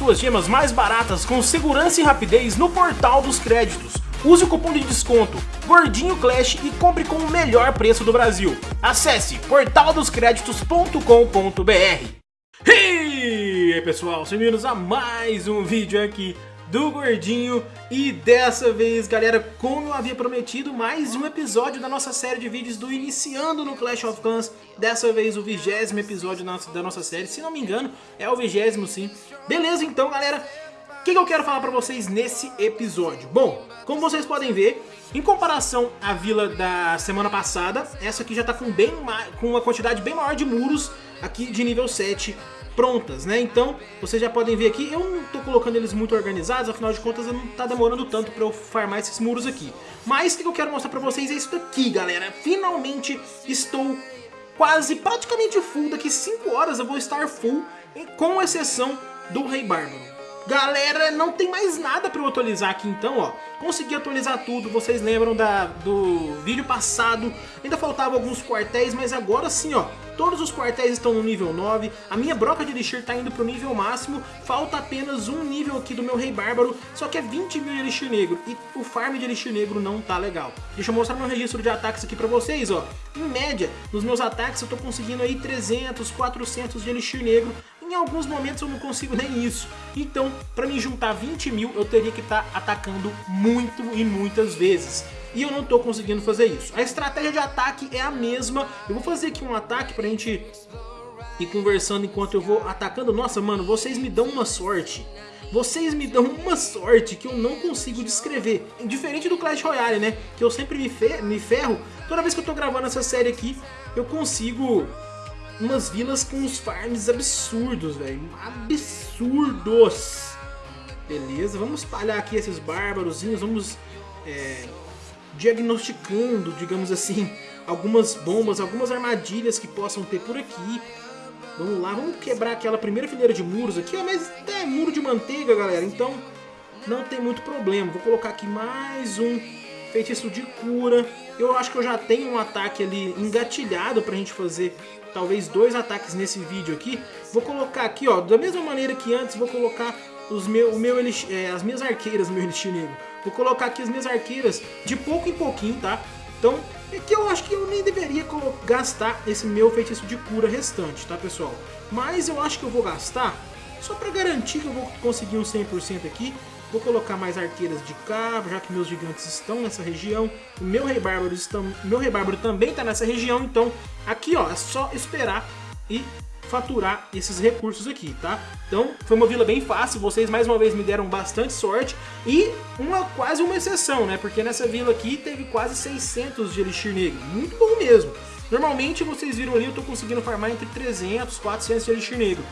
suas gemas mais baratas com segurança e rapidez no Portal dos Créditos. Use o cupom de desconto Gordinho Clash e compre com o melhor preço do Brasil. Acesse portaldoscreditos.com.br E aí pessoal, sejam bem-vindos a mais um vídeo aqui do Gordinho. E dessa vez, galera, como eu havia prometido, mais um episódio da nossa série de vídeos do Iniciando no Clash of Clans, dessa vez o vigésimo episódio da nossa, série, se não me engano, é o vigésimo sim. Beleza então, galera, o que, que eu quero falar pra vocês nesse episódio? Bom, como vocês podem ver, em comparação à vila da semana passada, essa aqui já tá com, bem com uma quantidade bem maior de muros aqui de nível 7 prontas, né? Então, vocês já podem ver aqui, eu não tô colocando eles muito organizados, afinal de contas não tá demorando tanto pra eu farmar esses muros aqui. Mas o que eu quero mostrar pra vocês é isso daqui, galera. Finalmente estou quase, praticamente full, daqui 5 horas eu vou estar full, com exceção do Rei Bárbaro. Galera, não tem mais nada para eu atualizar aqui então, ó. Consegui atualizar tudo, vocês lembram da, do vídeo passado. Ainda faltavam alguns quartéis, mas agora sim, ó. Todos os quartéis estão no nível 9. A minha broca de Elixir tá indo pro nível máximo. Falta apenas um nível aqui do meu Rei Bárbaro, só que é 20 mil de Elixir Negro. E o farm de Elixir Negro não tá legal. Deixa eu mostrar meu registro de ataques aqui pra vocês, ó. Em média, nos meus ataques eu tô conseguindo aí 300, 400 de Elixir Negro em alguns momentos eu não consigo nem isso. Então, para me juntar 20 mil, eu teria que estar tá atacando muito e muitas vezes. E eu não estou conseguindo fazer isso. A estratégia de ataque é a mesma. Eu vou fazer aqui um ataque para a gente ir conversando enquanto eu vou atacando. Nossa, mano, vocês me dão uma sorte. Vocês me dão uma sorte que eu não consigo descrever. Diferente do Clash Royale, né? Que eu sempre me, ferro. Toda vez que eu tô gravando essa série aqui, eu consigo umas vilas com uns farms absurdos, velho. Absurdos. Beleza, vamos espalhar aqui esses bárbarozinhos, vamos é, diagnosticando, digamos assim, algumas bombas, algumas armadilhas que possam ter por aqui. Vamos lá, vamos quebrar aquela primeira fileira de muros aqui, ó, mas é muro de manteiga, galera, então não tem muito problema. Vou colocar aqui mais um feitiço de cura. Eu acho que eu já tenho um ataque ali engatilhado pra gente fazer talvez dois ataques nesse vídeo aqui. Vou colocar aqui, ó, da mesma maneira que antes, vou colocar os meu, o meu, é, as minhas arqueiras, meu Elixir Negro. Vou colocar aqui as minhas arqueiras de pouco em pouquinho, tá? Então, é que eu acho que eu nem deveria gastar esse meu feitiço de cura restante, tá, pessoal? Mas eu acho que eu vou gastar, só pra garantir que eu vou conseguir um 100% aqui. Vou colocar mais arqueiras de cá, já que meus gigantes estão nessa região. O meu rei bárbaro, estão, meu rei bárbaro também está nessa região, então aqui ó, é só esperar e faturar esses recursos aqui, tá? Então foi uma vila bem fácil, vocês mais uma vez me deram bastante sorte e uma quase uma exceção, né? Porque nessa vila aqui teve quase 600 de Elixir Negro, muito bom mesmo. Normalmente vocês viram ali, eu tô conseguindo farmar entre 300 400 de Elixir Negro.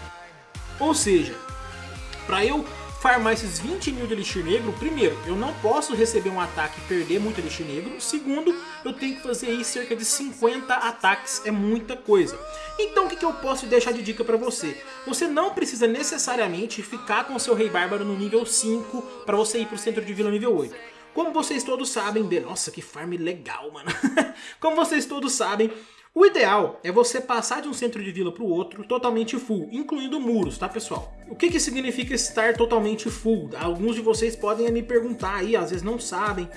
Ou seja, para eu farmar esses 20 mil de Elixir Negro, primeiro, eu não posso receber um ataque e perder muito Elixir Negro. Segundo, eu tenho que fazer aí cerca de 50 ataques, é muita coisa. Então o que, que eu posso deixar de dica pra você? Você não precisa necessariamente ficar com seu Rei Bárbaro no nível 5 para você ir pro centro de vila nível 8. Como vocês todos sabem, de... nossa que farm legal, mano. Como vocês todos sabem, o ideal é você passar de um centro de vila para o outro totalmente full, incluindo muros, tá pessoal? O que, que significa estar totalmente full? Alguns de vocês podem me perguntar aí, às vezes não sabem.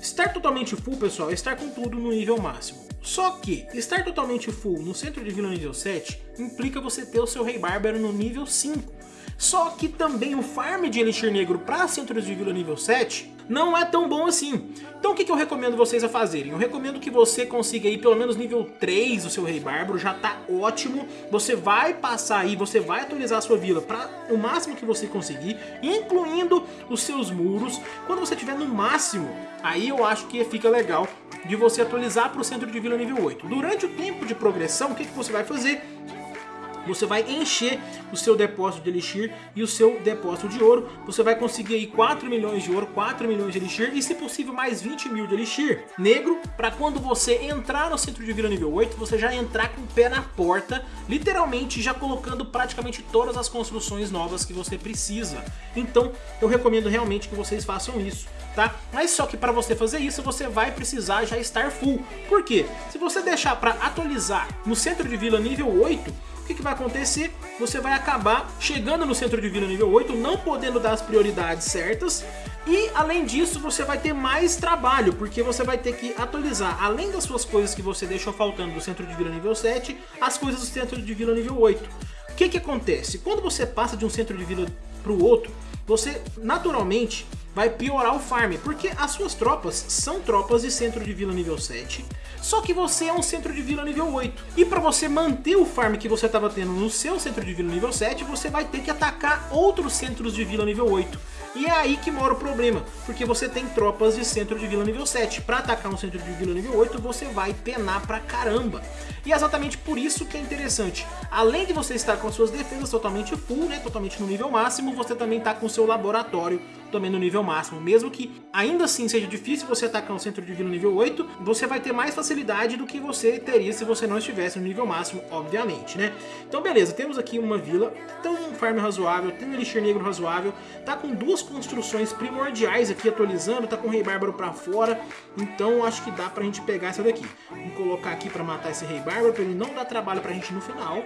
Estar totalmente full, pessoal, é estar com tudo no nível máximo. Só que estar totalmente full no centro de vila nível 7 implica você ter o seu Rei Bárbaro no nível 5. Só que também o farm de Elixir Negro para centros de vila nível 7 não é tão bom assim. Então o que, que eu recomendo vocês a fazerem? Eu recomendo que você consiga aí pelo menos nível 3 do seu Rei Bárbaro, já tá ótimo. Você vai passar aí, você vai atualizar a sua vila para o máximo que você conseguir, incluindo os seus muros. Quando você tiver no máximo, aí eu acho que fica legal de você atualizar para o centro de vila nível 8. Durante o tempo de progressão, o que, que você vai fazer? Você vai encher o seu depósito de Elixir e o seu depósito de ouro. Você vai conseguir aí 4 milhões de ouro, 4 milhões de Elixir e se possível mais 20 mil de Elixir negro para quando você entrar no centro de vila nível 8, você já entrar com o pé na porta, literalmente já colocando praticamente todas as construções novas que você precisa. Então eu recomendo realmente que vocês façam isso. Tá? Mas só que para você fazer isso, você vai precisar já estar full. Por quê? Se você deixar para atualizar no centro de vila nível 8, que, que vai acontecer? Você vai acabar chegando no centro de vila nível 8, não podendo dar as prioridades certas, e além disso você vai ter mais trabalho, porque você vai ter que atualizar, além das suas coisas que você deixou faltando do centro de vila nível 7, as coisas do centro de vila nível 8. O que que acontece? Quando você passa de um centro de vila para o outro, você naturalmente vai piorar o farm, porque as suas tropas são tropas de centro de vila nível 7, só que você é um centro de vila nível 8. E para você manter o farm que você estava tendo no seu centro de vila nível 7, você vai ter que atacar outros centros de vila nível 8. E é aí que mora o problema, porque você tem tropas de centro de vila nível 7. Para atacar um centro de vila nível 8, você vai penar pra caramba. E é exatamente por isso que é interessante. Além de você estar com suas defesas totalmente full, né, totalmente no nível máximo, você também está com seu laboratório também no nível máximo. Mesmo que ainda assim seja difícil você atacar um centro de vila nível 8, você vai ter mais facilidade do que você teria se você não estivesse no nível máximo, obviamente, né? Então beleza, temos aqui uma vila, tem um farm razoável, tem um elixir negro razoável, tá com duas construções primordiais aqui atualizando, tá com o rei bárbaro pra fora, então acho que dá pra gente pegar essa daqui. Vamos colocar aqui pra matar esse rei bárbaro, pra ele não dar trabalho pra gente no final.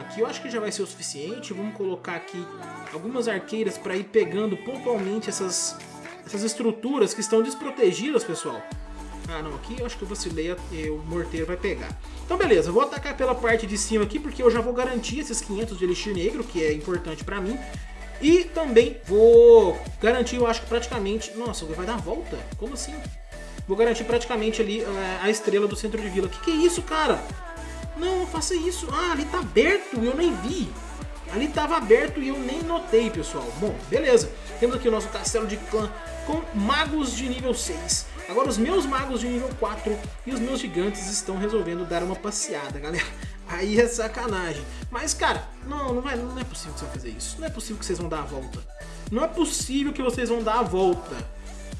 Aqui eu acho que já vai ser o suficiente. Vamos colocar aqui algumas arqueiras para ir pegando pontualmente essas, essas estruturas que estão desprotegidas, pessoal. Ah, não, aqui eu acho que eu vacilei, o morteiro vai pegar. Então beleza, vou atacar pela parte de cima aqui, porque eu já vou garantir esses 500 de elixir negro, que é importante pra mim. E também vou garantir, eu acho que praticamente... Nossa, vai dar a volta? Como assim? Vou garantir praticamente ali eh, a estrela do centro de vila. Que que é isso, cara? Não, faça isso. Ah, ali tá aberto eu nem vi. Ali tava aberto e eu nem notei, pessoal. Bom, beleza. Temos aqui o nosso castelo de clã com magos de nível 6. Agora os meus magos de nível 4 e os meus gigantes estão resolvendo dar uma passeada, galera. Aí é sacanagem. Mas, cara, não, não, vai, não é possível que você vai fazer isso. Não é possível que vocês vão dar a volta. Não é possível que vocês vão dar a volta.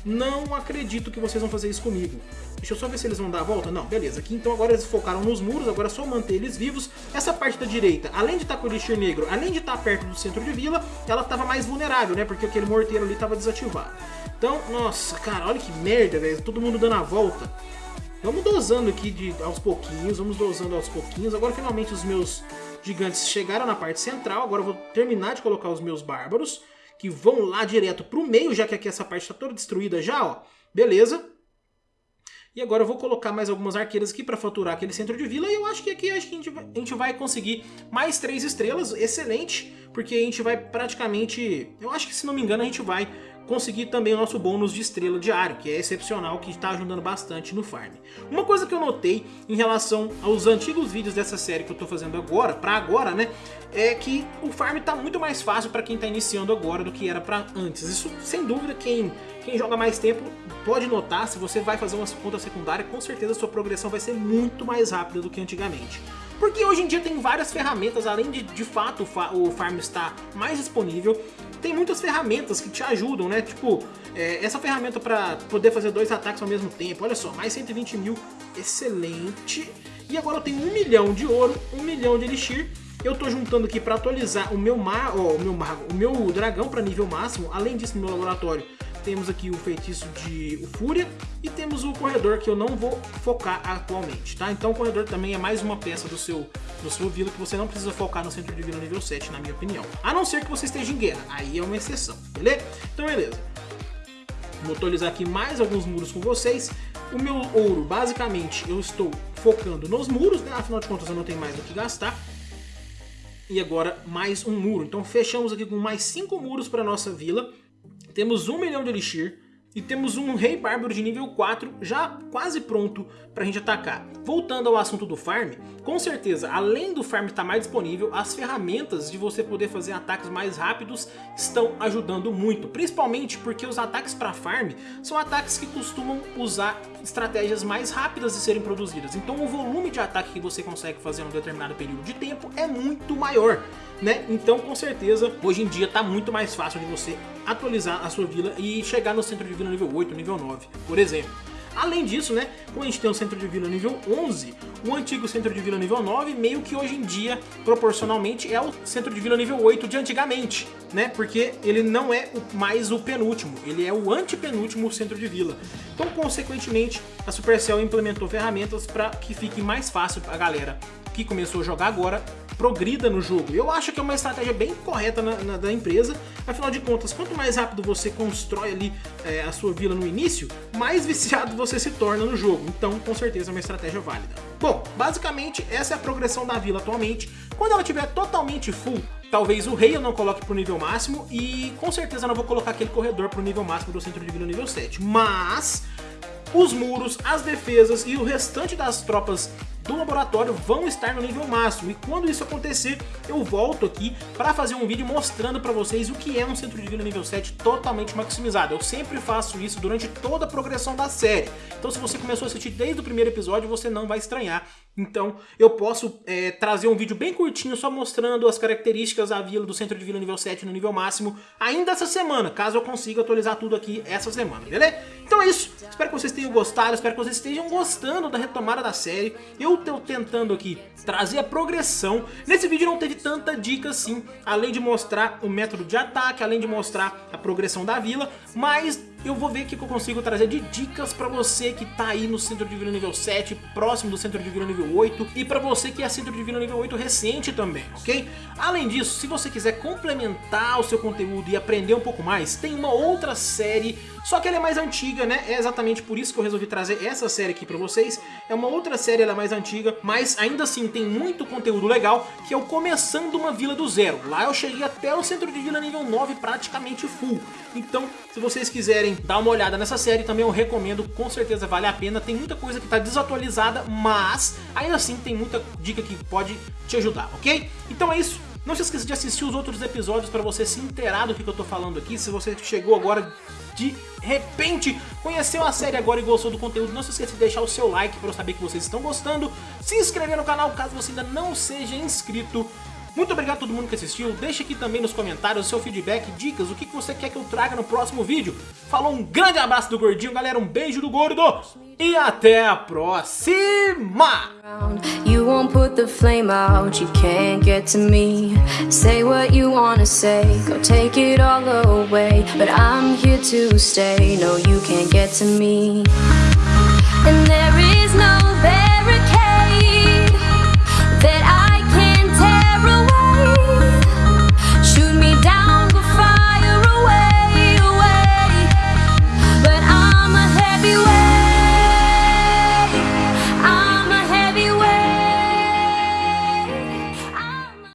Não acredito que vocês vão fazer isso comigo. Deixa eu só ver se eles vão dar a volta. Não, beleza. Aqui então agora eles focaram nos muros, agora é só manter eles vivos. Essa parte da direita, além de estar tá com o Elixir Negro, além de estar tá perto do centro de vila, ela estava mais vulnerável, né? Porque aquele morteiro ali estava desativado. Então, nossa, cara, olha que merda, velho. Todo mundo dando a volta. Vamos dosando aqui de, aos pouquinhos, vamos dosando aos pouquinhos. Agora finalmente os meus gigantes chegaram na parte central. Agora eu vou terminar de colocar os meus bárbaros, que vão lá direto pro meio, já que aqui essa parte está toda destruída já, ó. Beleza. E agora eu vou colocar mais algumas arqueiras aqui para faturar aquele centro de vila. E eu acho que aqui acho que a, gente vai, a gente vai conseguir mais três estrelas. Excelente, porque a gente vai praticamente... Eu acho que, se não me engano, a gente vai conseguir também o nosso bônus de estrela diário, que é excepcional, que está ajudando bastante no farm. Uma coisa que eu notei em relação aos antigos vídeos dessa série que eu estou fazendo agora, para agora, né, é que o farm está muito mais fácil para quem está iniciando agora do que era para antes. Isso, sem dúvida, quem, quem joga mais tempo pode notar, se você vai fazer uma conta secundária, com certeza sua progressão vai ser muito mais rápida do que antigamente. Porque hoje em dia tem várias ferramentas, além de de fato o farm estar mais disponível, tem muitas ferramentas que te ajudam, né? Tipo, é, essa ferramenta para poder fazer dois ataques ao mesmo tempo, olha só, mais 120 mil, excelente. E agora eu tenho um milhão de ouro, um milhão de elixir, eu tô juntando aqui para atualizar o meu, mar, oh, o meu o meu dragão para nível máximo. Além disso, no meu laboratório, temos aqui o feitiço de Fúria e temos o corredor que eu não vou focar atualmente, tá? Então o corredor também é mais uma peça do seu, do seu vila que você não precisa focar no centro de vila nível 7, na minha opinião. A não ser que você esteja em guerra, aí é uma exceção, beleza? Então beleza. Vou atualizar aqui mais alguns muros com vocês. O meu ouro, basicamente, eu estou focando nos muros, né? Afinal de contas eu não tenho mais o que gastar e agora mais um muro. Então fechamos aqui com mais cinco muros para nossa vila. Temos um milhão de Elixir e temos um Rei Bárbaro de nível 4 já quase pronto para a gente atacar. Voltando ao assunto do farm, com certeza, além do farm estar mais disponível, as ferramentas de você poder fazer ataques mais rápidos estão ajudando muito. Principalmente porque os ataques para farm são ataques que costumam usar estratégias mais rápidas de serem produzidas. Então o volume de ataque que você consegue fazer em um determinado período de tempo é muito maior. Né? Então com certeza hoje em dia está muito mais fácil de você atualizar a sua vila e chegar no centro de vila nível 8, nível 9, por exemplo. Além disso, né, como a gente tem um centro de vila nível 11, o antigo centro de vila nível 9 meio que hoje em dia, proporcionalmente, é o centro de vila nível 8 de antigamente, né? Porque ele não é mais o penúltimo, ele é o antepenúltimo centro de vila. Então, consequentemente, a Supercell implementou ferramentas para que fique mais fácil a galera que começou a jogar agora progrida no jogo. Eu acho que é uma estratégia bem correta na, na, da empresa, afinal de contas, quanto mais rápido você constrói ali é, a sua vila no início, mais viciado você se torna no jogo. Então, com certeza, é uma estratégia válida. Bom, basicamente, essa é a progressão da vila atualmente. Quando ela estiver totalmente full, talvez o rei eu não coloque pro nível máximo e com certeza não vou colocar aquele corredor pro nível máximo do centro de vila nível 7. Mas os muros, as defesas e o restante das tropas do laboratório vão estar no nível máximo. E quando isso acontecer, eu volto aqui para fazer um vídeo mostrando para vocês o que é um centro de vida nível 7 totalmente maximizado. Eu sempre faço isso durante toda a progressão da série. Então se você começou a assistir desde o primeiro episódio, você não vai estranhar. Então eu posso é, trazer um vídeo bem curtinho só mostrando as características da vila do centro de vila nível 7 no nível máximo ainda essa semana, caso eu consiga atualizar tudo aqui essa semana, beleza? Então é isso, espero que vocês tenham gostado, espero que vocês estejam gostando da retomada da série. Eu estou tentando aqui trazer a progressão. Nesse vídeo não teve tanta dica assim, além de mostrar o método de ataque, além de mostrar a progressão da vila, mas eu vou ver o que eu consigo trazer de dicas pra você que tá aí no Centro de nível 7, próximo do Centro de nível 8, e pra você que é Centro de nível 8 recente também, ok? Além disso, se você quiser complementar o seu conteúdo e aprender um pouco mais, tem uma outra série, só que ela é mais antiga, né? É exatamente por isso que eu resolvi trazer essa série aqui pra vocês. É uma outra série, ela é mais antiga, mas ainda assim tem muito conteúdo legal, que é o Começando uma Vila do Zero. Lá eu cheguei até o Centro de Vila nível 9 praticamente full. Então, se vocês quiserem dar uma olhada nessa série, também eu recomendo, com certeza vale a pena. Tem muita coisa que está desatualizada, mas ainda assim tem muita dica que pode te ajudar, ok? Então é isso. Não se esqueça de assistir os outros episódios para você se inteirar do que, eu tô falando aqui. Se você chegou agora de repente, conheceu a série agora e gostou do conteúdo, não se esqueça de deixar o seu like para eu saber que vocês estão gostando. Se inscrever no canal caso você ainda não seja inscrito. Muito obrigado a todo mundo que assistiu, deixa aqui também nos comentários seu feedback, dicas, o que você quer que eu traga no próximo vídeo. Falou, um grande abraço do Gordinho, galera, um beijo do Gordo e até a próxima! You won't put the flame out, you can't get to me. Say what you wanna say, go take it all away. But I'm here to stay, no you can't get to me